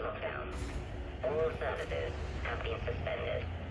All services have been suspended.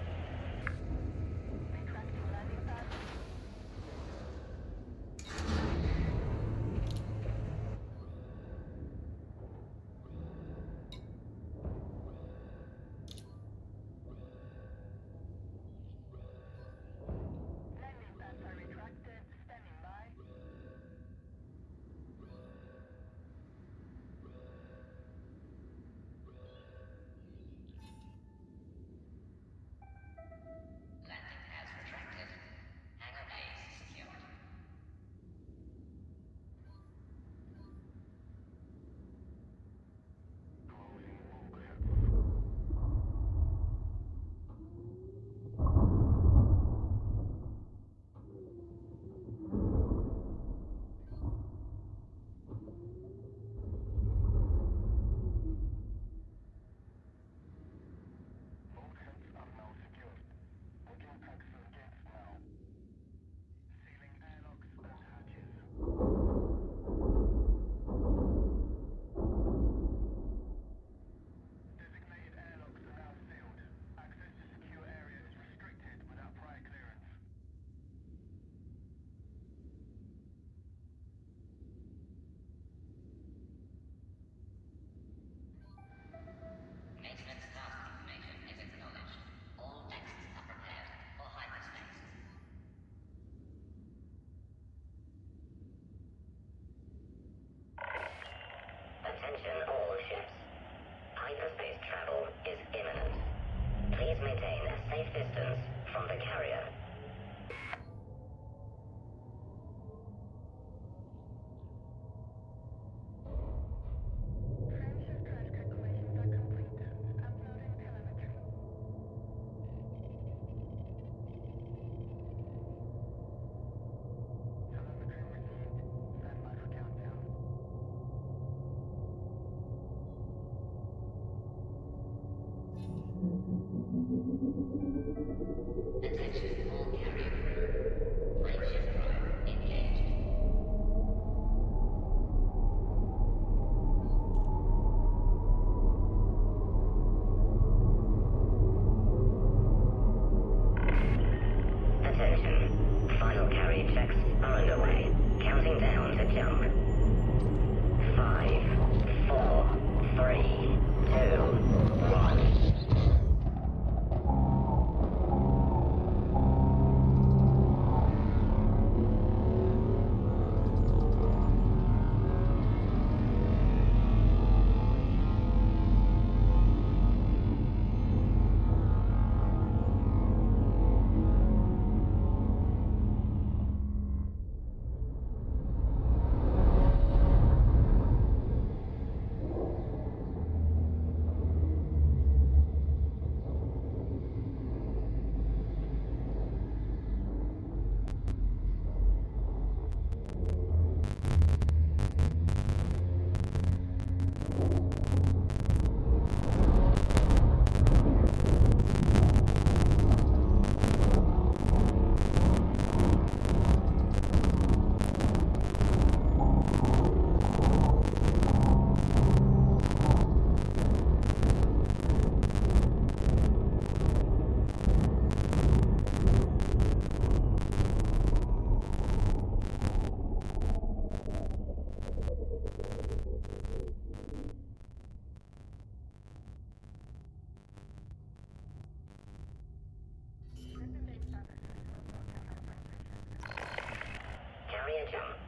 over